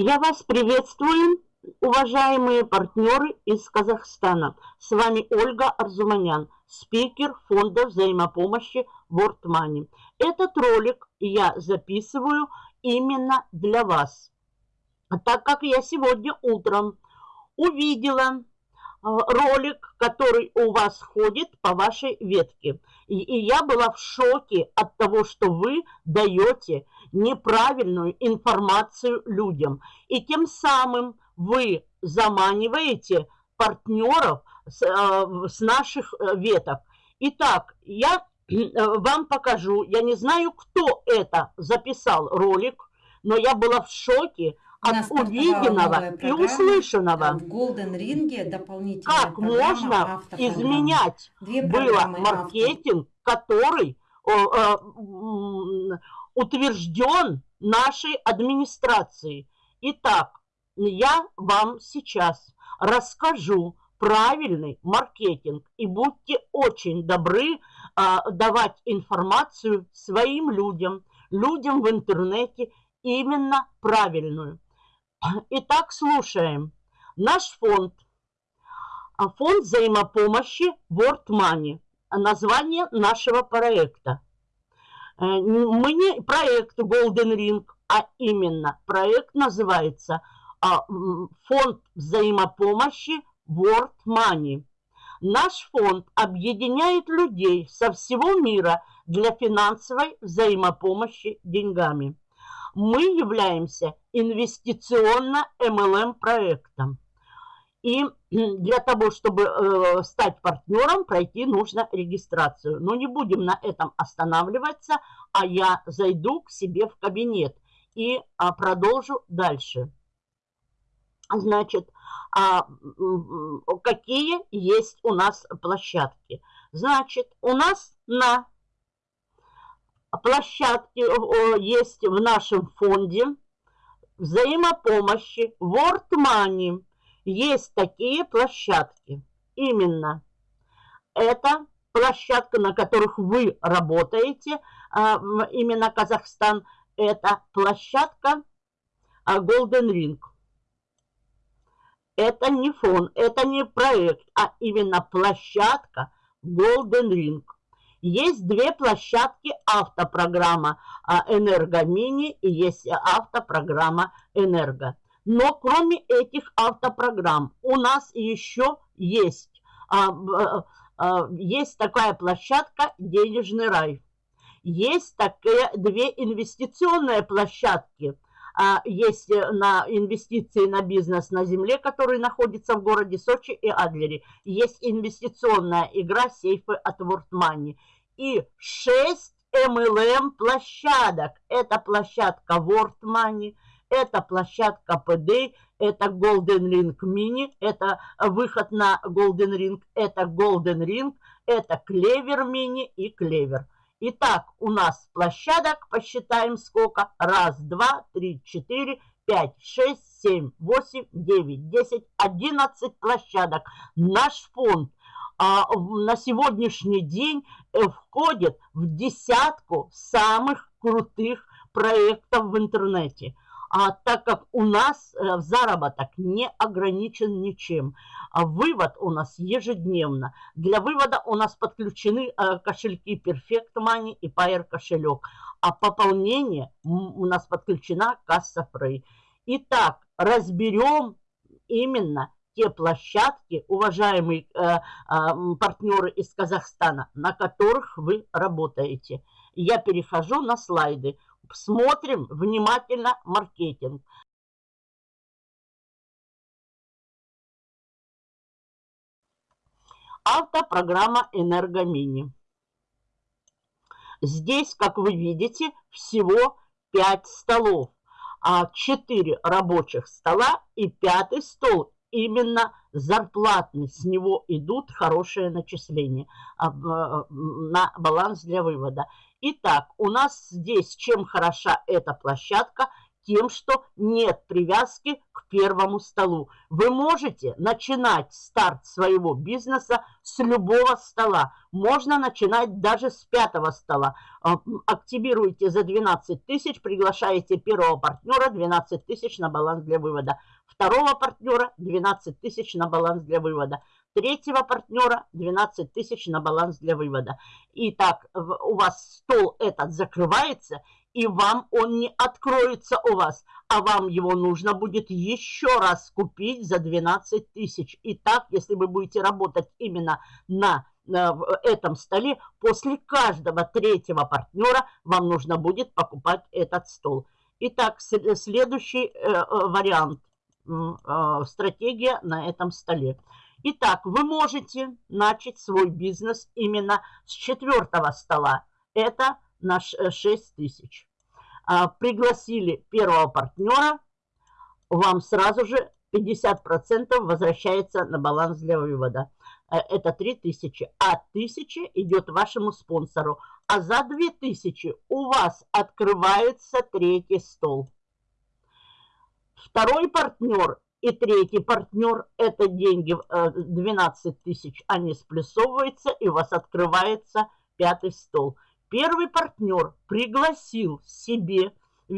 Я вас приветствую, уважаемые партнеры из Казахстана. С вами Ольга Арзуманян, спикер фонда взаимопомощи World Money. Этот ролик я записываю именно для вас, так как я сегодня утром увидела ролик, который у вас ходит по вашей ветке. И, и я была в шоке от того, что вы даете неправильную информацию людям. И тем самым вы заманиваете партнеров с, э, с наших э, веток. Итак, я э, вам покажу, я не знаю, кто это записал ролик, но я была в шоке, от увиденного и услышанного. В Golden Ring дополнительная Как можно изменять было маркетинг, который о, о, утвержден нашей администрацией. Итак, я вам сейчас расскажу правильный маркетинг и будьте очень добры а, давать информацию своим людям, людям в интернете именно правильную. Итак, слушаем. Наш фонд, а, фонд взаимопомощи World Money, название нашего проекта. Э, мы не проект Golden Ring, а именно проект называется а, Фонд взаимопомощи World Money. Наш фонд объединяет людей со всего мира для финансовой взаимопомощи деньгами мы являемся инвестиционно-МЛМ проектом. И для того, чтобы э, стать партнером, пройти нужно регистрацию. Но не будем на этом останавливаться, а я зайду к себе в кабинет и а, продолжу дальше. Значит, а, какие есть у нас площадки? Значит, у нас на площадки есть в нашем фонде взаимопомощи World Money. Есть такие площадки. Именно это площадка, на которых вы работаете, а, именно Казахстан, это площадка а, Golden Ring. Это не фонд, это не проект, а именно площадка Golden Ring. Есть две площадки автопрограмма а, «Энергомини» и есть автопрограмма «Энерго». Но кроме этих автопрограмм у нас еще есть, а, а, есть такая площадка «Денежный рай». Есть такие две инвестиционные площадки – есть на инвестиции на бизнес на земле, который находится в городе Сочи и Адлере. Есть инвестиционная игра сейфы от World Money. И 6 MLM площадок. Это площадка World Money, это площадка PD, это Golden Ring Mini, это выход на Golden Ring, это Golden Ring, это Клевер Mini и Клевер. Итак, у нас площадок, посчитаем сколько. Раз, два, три, четыре, пять, шесть, семь, восемь, девять, десять, одиннадцать площадок. Наш фонд а, на сегодняшний день э, входит в десятку самых крутых проектов в интернете – а так как у нас э, заработок не ограничен ничем. А вывод у нас ежедневно. Для вывода у нас подключены э, кошельки Perfect Money и Pair кошелек. А пополнение у нас подключена касса Free. Итак, разберем именно те площадки, уважаемые э, э, партнеры из Казахстана, на которых вы работаете. Я перехожу на слайды смотрим внимательно маркетинг. Автопрограмма «Энергомини». Здесь, как вы видите, всего 5 столов, а 4 рабочих стола и пятый стол именно зарплатный. С него идут хорошие начисления а, на баланс для вывода. Итак, у нас здесь чем хороша эта площадка, тем, что нет привязки к первому столу. Вы можете начинать старт своего бизнеса с любого стола. Можно начинать даже с пятого стола. А, активируйте за 12 тысяч, приглашаете первого партнера 12 тысяч на баланс для вывода. Второго партнера 12 тысяч на баланс для вывода третьего партнера 12 тысяч на баланс для вывода. Итак, у вас стол этот закрывается, и вам он не откроется у вас, а вам его нужно будет еще раз купить за 12 тысяч. Итак, если вы будете работать именно на в этом столе, после каждого третьего партнера вам нужно будет покупать этот стол. Итак, следующий э, э, вариант, э, стратегия на этом столе. Итак, вы можете начать свой бизнес именно с четвертого стола. Это наш 6 э, тысяч. А, пригласили первого партнера, вам сразу же 50% возвращается на баланс для вывода. Э, это 3000, а 1000 идет вашему спонсору. А за 2000 у вас открывается третий стол. Второй партнер и третий партнер, это деньги 12 э, тысяч, они сплюсовываются, и у вас открывается пятый стол. Первый партнер пригласил себе, э,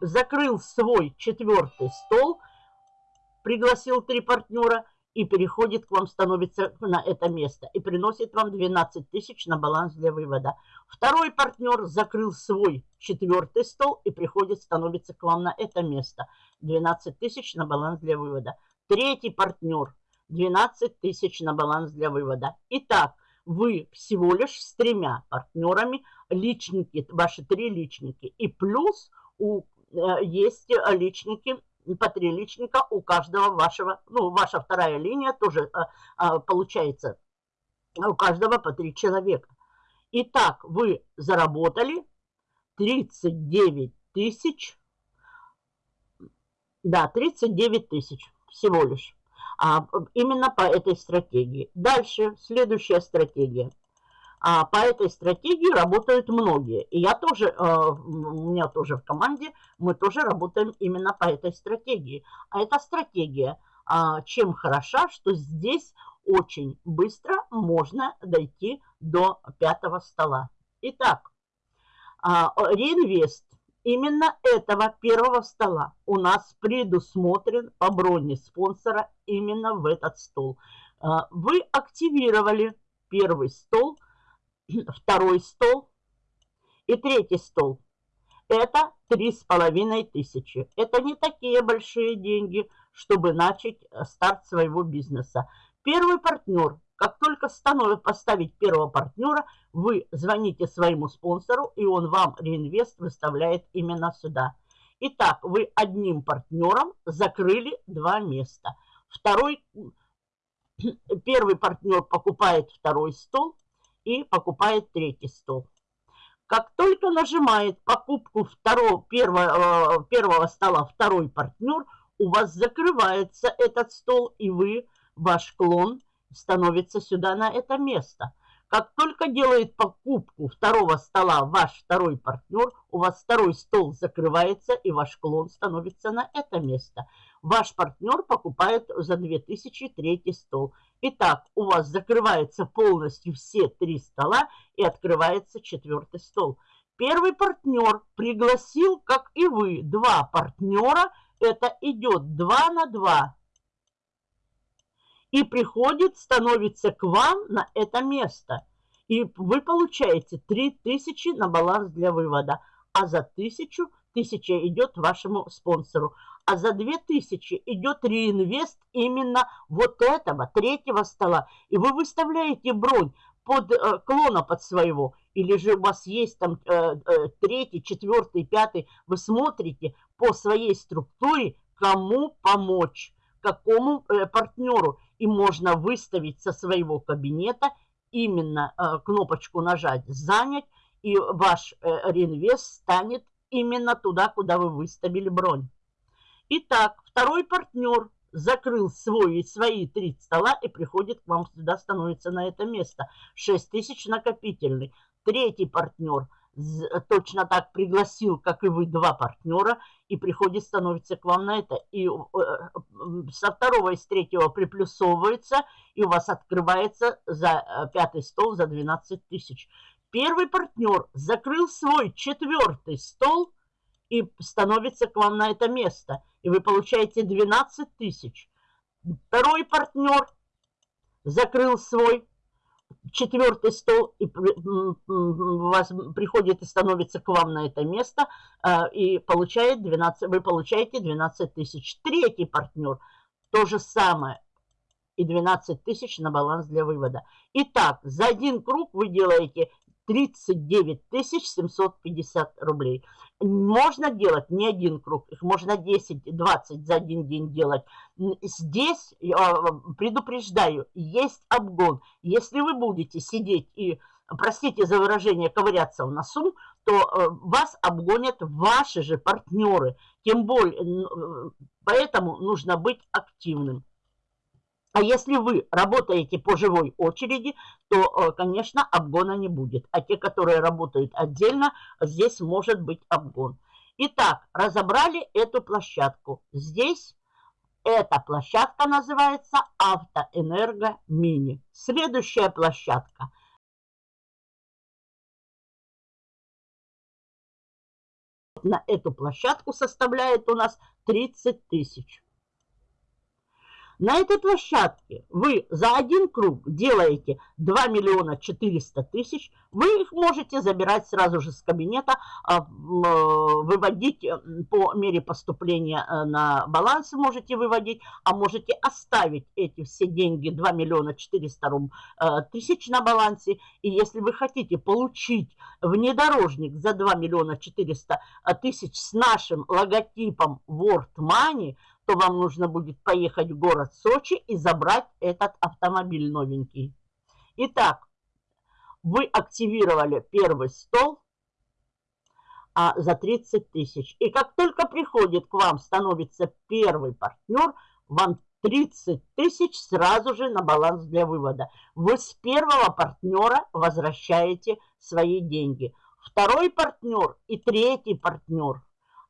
закрыл свой четвертый стол, пригласил три партнера и переходит к вам, становится на это место и приносит вам 12 тысяч на баланс для вывода. Второй партнер закрыл свой четвертый стол и приходит, становится к вам на это место. 12 тысяч на баланс для вывода. Третий партнер 12 тысяч на баланс для вывода. Итак, вы всего лишь с тремя партнерами, личники, ваши три личники. И плюс у, э, есть личники по три личника у каждого вашего, ну, ваша вторая линия тоже а, а, получается у каждого по три человека. Итак, вы заработали 39 тысяч, да, 39 тысяч всего лишь, а, именно по этой стратегии. Дальше, следующая стратегия – а по этой стратегии работают многие. И я тоже, э, у меня тоже в команде, мы тоже работаем именно по этой стратегии. А эта стратегия а, чем хороша, что здесь очень быстро можно дойти до пятого стола. Итак, а, реинвест именно этого первого стола у нас предусмотрен по броне спонсора именно в этот стол. Вы активировали первый стол – второй стол и третий стол. Это три с половиной тысячи. Это не такие большие деньги, чтобы начать э, старт своего бизнеса. Первый партнер. Как только становит поставить первого партнера, вы звоните своему спонсору, и он вам реинвест выставляет именно сюда. Итак, вы одним партнером закрыли два места. Второй, первый партнер покупает второй стол, и покупает третий стол. Как только нажимает покупку второго, первого, э, первого стола второй партнер, у вас закрывается этот стол, и вы, ваш клон, становится сюда на это место. Как только делает покупку второго стола ваш второй партнер, у вас второй стол закрывается, и ваш клон становится на это место. Ваш партнер покупает за 2000 третий стол. Итак, у вас закрываются полностью все три стола и открывается четвертый стол. Первый партнер пригласил, как и вы, два партнера. Это идет 2 на 2 и приходит, становится к вам на это место. И вы получаете 3000 на баланс для вывода, а за 1000 1000 идет вашему спонсору, а за 2000 идет реинвест именно вот этого, третьего стола. И вы выставляете бронь под э, клона под своего, или же у вас есть там э, э, третий, четвертый, пятый, вы смотрите по своей структуре, кому помочь, какому э, партнеру и можно выставить со своего кабинета именно э, кнопочку нажать «Занять», и ваш э, реинвест станет именно туда, куда вы выставили бронь. Итак, второй партнер закрыл свой, свои три стола и приходит к вам сюда, становится на это место. 6 тысяч накопительный. Третий партнер точно так пригласил, как и вы, два партнера, и приходит, становится к вам на это. И э, со второго и с третьего приплюсовывается, и у вас открывается за э, пятый стол за 12 тысяч. Первый партнер закрыл свой четвертый стол и становится к вам на это место, и вы получаете 12 тысяч. Второй партнер закрыл свой четвертый стол и вас приходит и становится к вам на это место а, и получает 12, вы получаете 12 тысяч. Третий партнер то же самое и 12 тысяч на баланс для вывода. Итак, за один круг вы делаете 39 750 рублей. Можно делать не один круг, их можно 10-20 за один день делать. Здесь, я предупреждаю, есть обгон. Если вы будете сидеть и, простите за выражение, ковыряться в носу, то э, вас обгонят ваши же партнеры. Тем более, э, поэтому нужно быть активным. А если вы работаете по живой очереди, то, э, конечно, обгона не будет. А те, которые работают отдельно, здесь может быть обгон. Итак, разобрали эту площадку. Здесь эта площадка называется Автоэнерго Мини. Следующая площадка. На эту площадку составляет у нас 30 тысяч. На этой площадке вы за один круг делаете 2 миллиона 400 тысяч, вы их можете забирать сразу же с кабинета, а, э, выводить э, по мере поступления э, на баланс можете выводить, а можете оставить эти все деньги 2 миллиона 400 тысяч на балансе. И если вы хотите получить внедорожник за 2 миллиона 400 тысяч с нашим логотипом World Money – то вам нужно будет поехать в город Сочи и забрать этот автомобиль новенький. Итак, вы активировали первый стол а, за 30 тысяч. И как только приходит к вам, становится первый партнер, вам 30 тысяч сразу же на баланс для вывода. Вы с первого партнера возвращаете свои деньги. Второй партнер и третий партнер,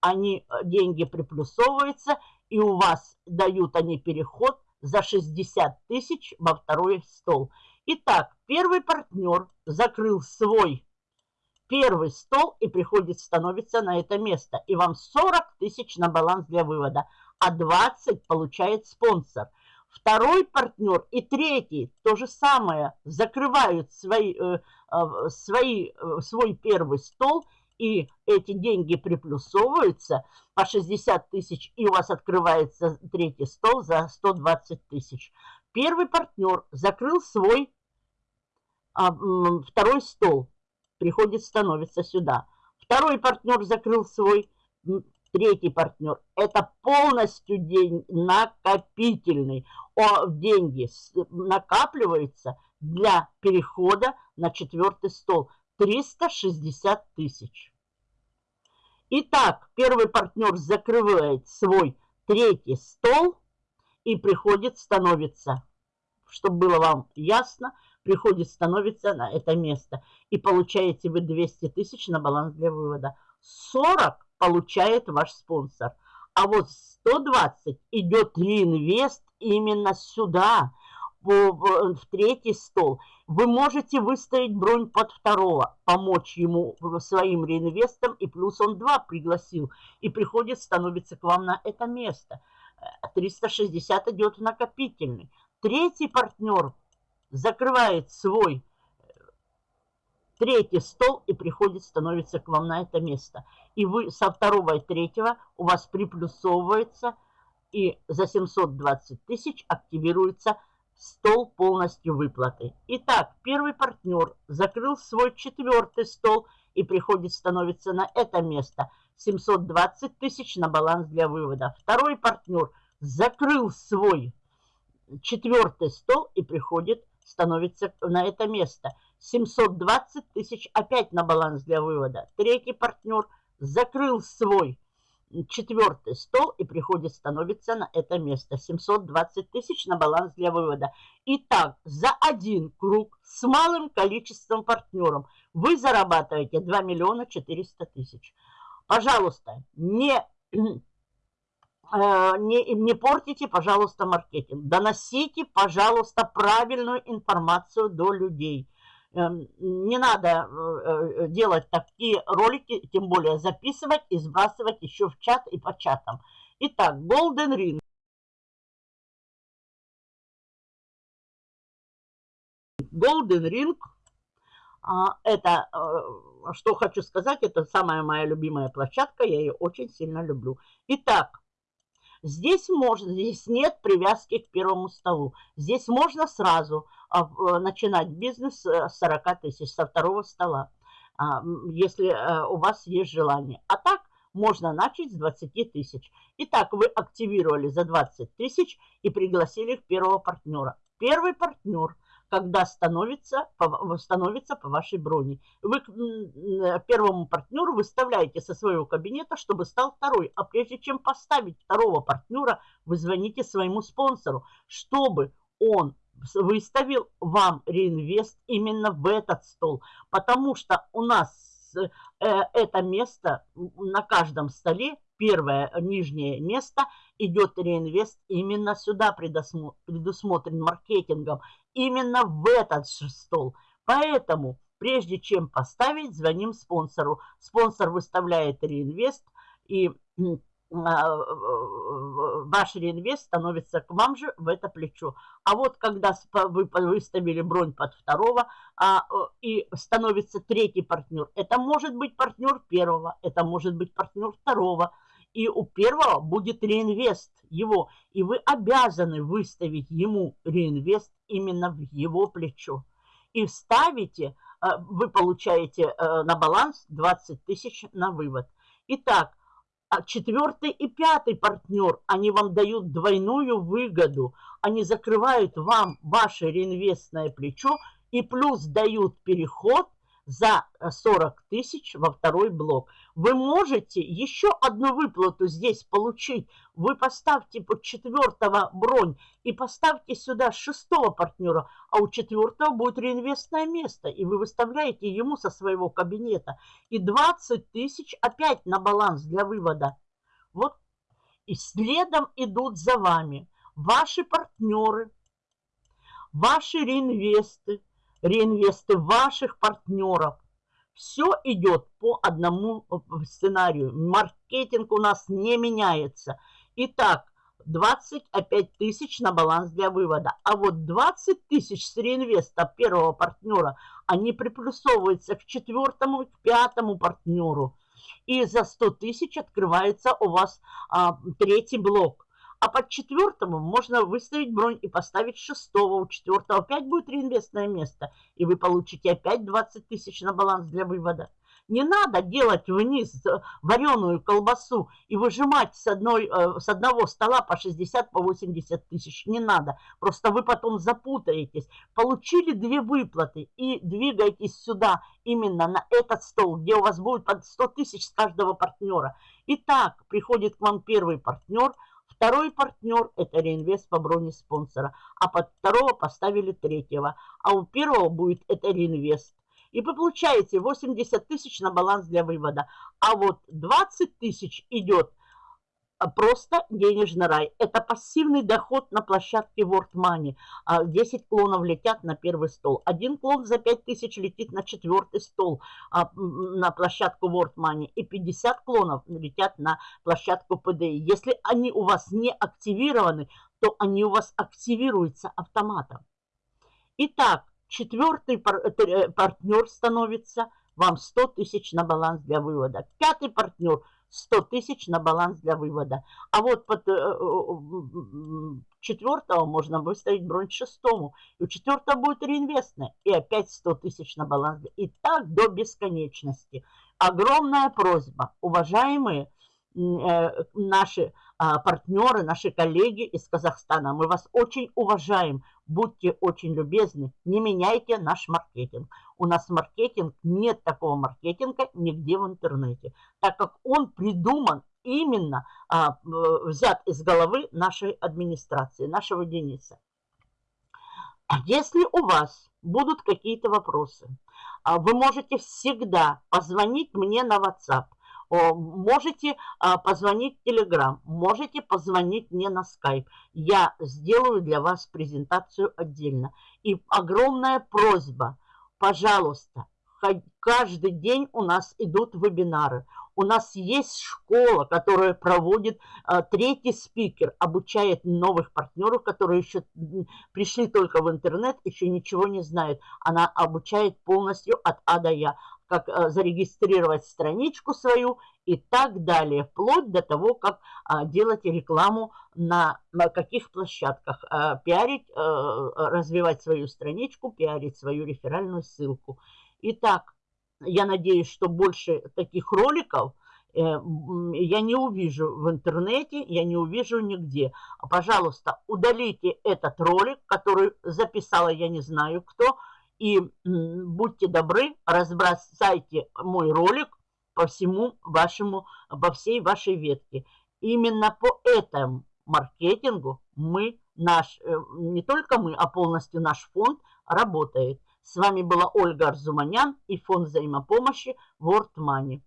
они э, деньги приплюсовываются, и у вас дают они переход за 60 тысяч во второй стол. Итак, первый партнер закрыл свой первый стол и приходит, становится на это место. И вам 40 тысяч на баланс для вывода, а 20 получает спонсор. Второй партнер и третий то же самое закрывают свои, э, э, свои, э, свой первый стол и эти деньги приплюсовываются по 60 тысяч, и у вас открывается третий стол за 120 тысяч. Первый партнер закрыл свой а, второй стол, приходит, становится сюда. Второй партнер закрыл свой, третий партнер. Это полностью день накопительный. О, деньги накапливаются для перехода на четвертый стол. 360 тысяч. Итак, первый партнер закрывает свой третий стол и приходит, становится, чтобы было вам ясно, приходит, становится на это место. И получаете вы 200 тысяч на баланс для вывода. 40 получает ваш спонсор. А вот 120 идет реинвест именно сюда – в, в третий стол. Вы можете выставить бронь под второго, помочь ему своим реинвестам, и плюс он два пригласил, и приходит, становится к вам на это место. 360 идет в накопительный. Третий партнер закрывает свой третий стол и приходит, становится к вам на это место. И вы со второго и третьего у вас приплюсовывается, и за 720 тысяч активируется стол полностью выплаты. Итак, первый партнер закрыл свой четвертый стол и приходит становится на это место. 720 тысяч на баланс для вывода. Второй партнер закрыл свой четвертый стол и приходит становится на это место. 720 тысяч опять на баланс для вывода. Третий партнер закрыл свой четвертый стол и приходит, становится на это место. 720 тысяч на баланс для вывода. Итак, за один круг с малым количеством партнеров вы зарабатываете 2 миллиона 400 тысяч. Пожалуйста, не, э, не, не портите, пожалуйста, маркетинг. Доносите, пожалуйста, правильную информацию до людей. Эм, не надо э, э, делать такие ролики, тем более записывать и сбрасывать еще в чат и по чатам. Итак, Golden Ring. Golden Ring, а, это, э, что хочу сказать, это самая моя любимая площадка, я ее очень сильно люблю. Итак, Здесь можно, здесь нет привязки к первому столу. Здесь можно сразу а, э, начинать бизнес с 40 тысяч, со второго стола, а, если э, у вас есть желание. А так можно начать с 20 тысяч. Итак, вы активировали за 20 тысяч и пригласили первого партнера. Первый партнер – когда становится, становится по вашей броне. Вы э, первому партнеру выставляете со своего кабинета, чтобы стал второй. А прежде чем поставить второго партнера, вы звоните своему спонсору, чтобы он выставил вам реинвест именно в этот стол. Потому что у нас э, это место на каждом столе, первое нижнее место, идет реинвест именно сюда предусмотрен маркетингом именно в этот стол. Поэтому, прежде чем поставить, звоним спонсору. Спонсор выставляет реинвест, и а, ваш реинвест становится к вам же в это плечо. А вот когда вы выставили бронь под второго а, и становится третий партнер, это может быть партнер первого, это может быть партнер второго, и у первого будет реинвест его, и вы обязаны выставить ему реинвест именно в его плечо. И ставите, э, вы получаете э, на баланс 20 тысяч на вывод. Итак, а четвертый и пятый партнер, они вам дают двойную выгоду. Они закрывают вам ваше реинвестное плечо и плюс дают переход за 40 э, тысяч во второй блок. Вы можете еще одну выплату здесь получить. Вы поставьте под четвертого бронь и поставьте сюда шестого партнера, а у четвертого будет реинвестное место, и вы выставляете ему со своего кабинета. И 20 тысяч опять на баланс для вывода. Вот и следом идут за вами ваши партнеры, ваши реинвесты, реинвесты ваших партнеров. Все идет по одному э, сценарию. Маркетинг у нас не меняется. Итак, 25 тысяч на баланс для вывода. А вот 20 тысяч с реинвеста первого партнера, они приплюсовываются к четвертому, к пятому партнеру. И за 100 тысяч открывается у вас а, третий блок. А под четвертому можно выставить бронь и поставить шестого. У четвертого опять будет реинвестное место. И вы получите опять 20 тысяч на баланс для вывода. Не надо делать вниз вареную колбасу и выжимать с, одной, э, с одного стола по 60, по 80 тысяч. Не надо. Просто вы потом запутаетесь. Получили две выплаты и двигайтесь сюда, именно на этот стол, где у вас будет под 100 тысяч с каждого партнера. Итак, приходит к вам первый партнер – Второй партнер – это реинвест по броне спонсора, а под второго поставили третьего, а у первого будет это реинвест. И вы получаете 80 тысяч на баланс для вывода, а вот 20 тысяч идет просто денежный рай. Это пассивный доход на площадке World Money. 10 а, клонов летят на первый стол. Один клон за 5 тысяч летит на четвертый стол а, на площадку World Money. И 50 клонов летят на площадку PDI. Если они у вас не активированы, то они у вас активируются автоматом. Итак, четвертый э, партнер становится вам 100 тысяч на баланс для вывода. Пятый партнер – 100 тысяч на баланс для вывода. А вот под э, э, четвертого можно выставить бронь шестому. И у четвертого будет реинвестное. И опять 100 тысяч на баланс. И так до бесконечности. Огромная просьба, уважаемые Э, наши а, партнеры, наши коллеги из Казахстана. Мы вас очень уважаем. Будьте очень любезны. Не меняйте наш маркетинг. У нас маркетинг, нет такого маркетинга нигде в интернете. Так как он придуман именно а, взят из головы нашей администрации, нашего Дениса. Если у вас будут какие-то вопросы, а, вы можете всегда позвонить мне на WhatsApp. Можете а, позвонить в Telegram, можете позвонить мне на Skype. Я сделаю для вас презентацию отдельно. И огромная просьба, пожалуйста, каждый день у нас идут вебинары. У нас есть школа, которая проводит а, третий спикер, обучает новых партнеров, которые еще пришли только в интернет, еще ничего не знают. Она обучает полностью от А до Я, как а, зарегистрировать страничку свою и так далее, вплоть до того, как а, делать рекламу на, каких площадках, а, пиарить, а, развивать свою страничку, пиарить свою реферальную ссылку. Итак, я надеюсь, что больше таких роликов э, я не увижу в интернете, я не увижу нигде. Пожалуйста, удалите этот ролик, который записала я не знаю кто, и будьте добры, разбросайте мой ролик по всему вашему, по всей вашей ветке. Именно по этому маркетингу мы, наш, э, не только мы, а полностью наш фонд работает. С вами была Ольга Арзуманян и фонд взаимопомощи World Money.